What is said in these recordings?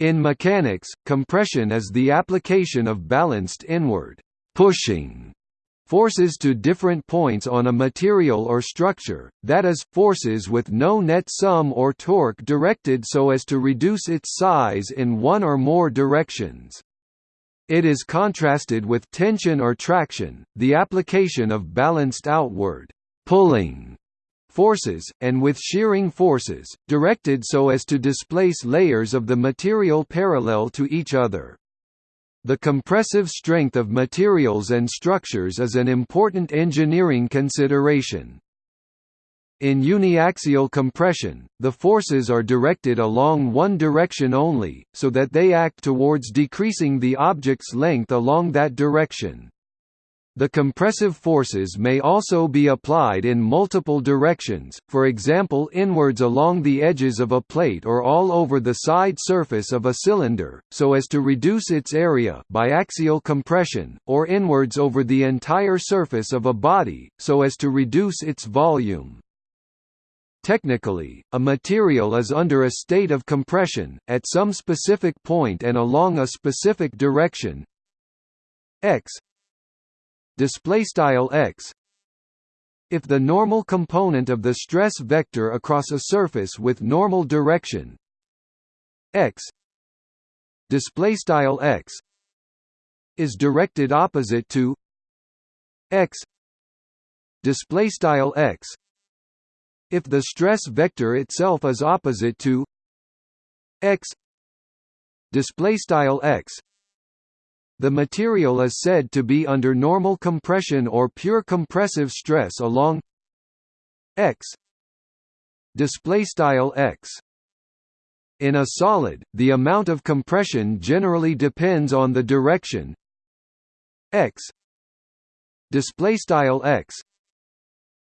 In mechanics, compression is the application of balanced inward pushing forces to different points on a material or structure, that is, forces with no net sum or torque directed so as to reduce its size in one or more directions. It is contrasted with tension or traction, the application of balanced outward pulling forces, and with shearing forces, directed so as to displace layers of the material parallel to each other. The compressive strength of materials and structures is an important engineering consideration. In uniaxial compression, the forces are directed along one direction only, so that they act towards decreasing the object's length along that direction. The compressive forces may also be applied in multiple directions, for example inwards along the edges of a plate or all over the side surface of a cylinder, so as to reduce its area biaxial compression, or inwards over the entire surface of a body, so as to reduce its volume. Technically, a material is under a state of compression, at some specific point and along a specific direction x display style x. If the normal component of the stress vector across a surface with normal direction x display style x is directed opposite to x display style x. If the stress vector itself is opposite to x display style x the material is said to be under normal compression or pure compressive stress along x display style x. In a solid the amount of compression generally depends on the direction x display style x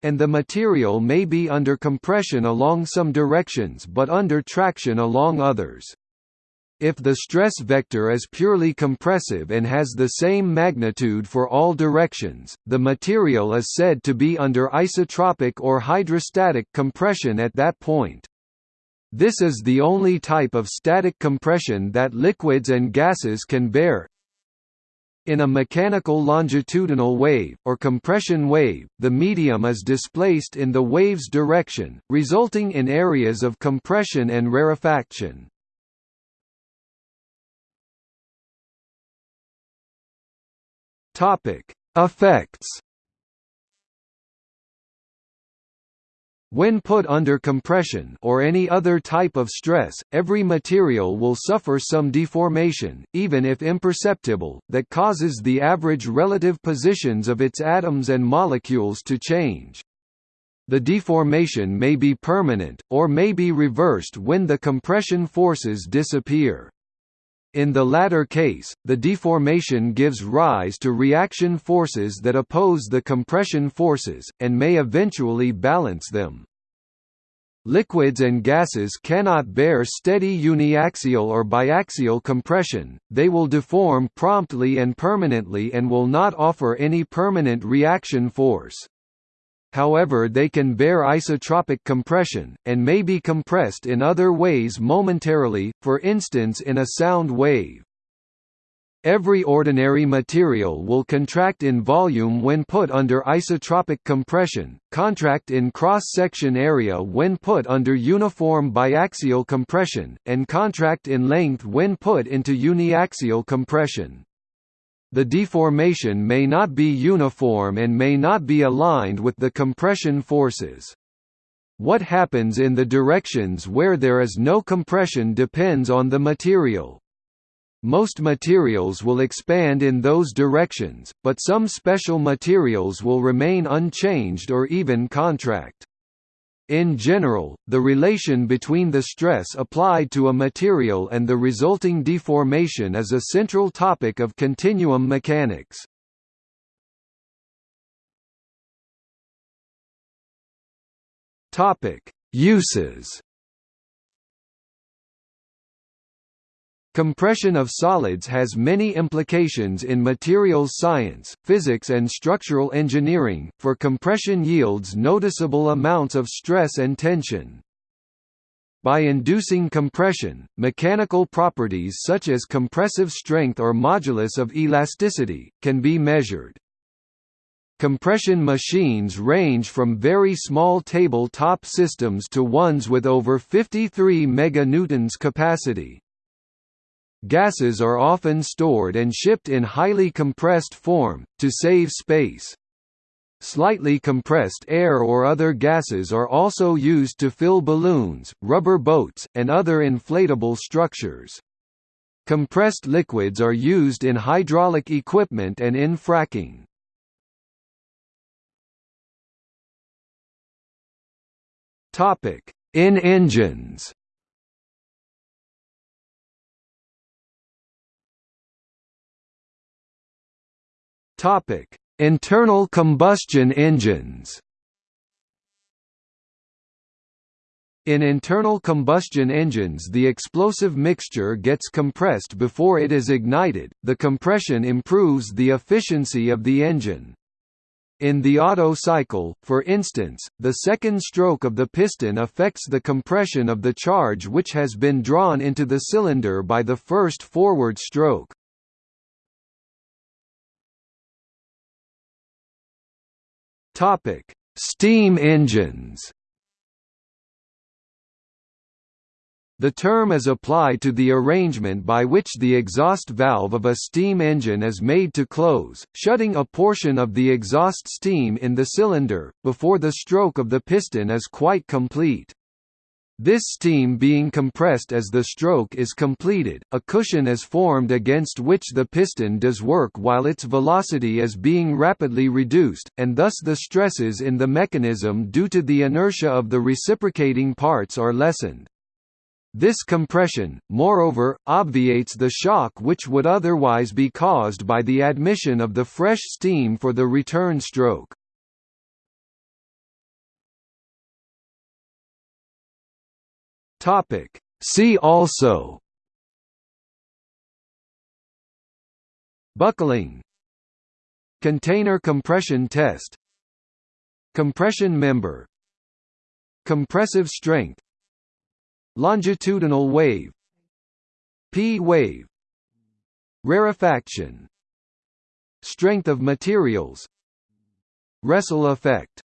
and the material may be under compression along some directions but under traction along others if the stress vector is purely compressive and has the same magnitude for all directions, the material is said to be under isotropic or hydrostatic compression at that point. This is the only type of static compression that liquids and gases can bear. In a mechanical longitudinal wave, or compression wave, the medium is displaced in the wave's direction, resulting in areas of compression and rarefaction. Topic: Effects. When put under compression or any other type of stress, every material will suffer some deformation, even if imperceptible, that causes the average relative positions of its atoms and molecules to change. The deformation may be permanent, or may be reversed when the compression forces disappear. In the latter case, the deformation gives rise to reaction forces that oppose the compression forces, and may eventually balance them. Liquids and gases cannot bear steady uniaxial or biaxial compression, they will deform promptly and permanently and will not offer any permanent reaction force. However they can bear isotropic compression, and may be compressed in other ways momentarily, for instance in a sound wave. Every ordinary material will contract in volume when put under isotropic compression, contract in cross-section area when put under uniform biaxial compression, and contract in length when put into uniaxial compression. The deformation may not be uniform and may not be aligned with the compression forces. What happens in the directions where there is no compression depends on the material. Most materials will expand in those directions, but some special materials will remain unchanged or even contract. In general, the relation between the stress applied to a material and the resulting deformation is a central topic of continuum mechanics. Uses Compression of solids has many implications in materials science, physics and structural engineering, for compression yields noticeable amounts of stress and tension. By inducing compression, mechanical properties such as compressive strength or modulus of elasticity, can be measured. Compression machines range from very small table-top systems to ones with over 53 meganewtons capacity. Gases are often stored and shipped in highly compressed form, to save space. Slightly compressed air or other gases are also used to fill balloons, rubber boats, and other inflatable structures. Compressed liquids are used in hydraulic equipment and in fracking. In engines Topic: Internal combustion engines In internal combustion engines the explosive mixture gets compressed before it is ignited, the compression improves the efficiency of the engine. In the Otto cycle, for instance, the second stroke of the piston affects the compression of the charge which has been drawn into the cylinder by the first forward stroke. Topic: Steam engines. The term is applied to the arrangement by which the exhaust valve of a steam engine is made to close, shutting a portion of the exhaust steam in the cylinder, before the stroke of the piston is quite complete. This steam being compressed as the stroke is completed, a cushion is formed against which the piston does work while its velocity is being rapidly reduced, and thus the stresses in the mechanism due to the inertia of the reciprocating parts are lessened. This compression, moreover, obviates the shock which would otherwise be caused by the admission of the fresh steam for the return stroke. Topic. See also. Buckling. Container compression test. Compression member. Compressive strength. Longitudinal wave. P-wave Rarefaction. Strength of materials. Résal effect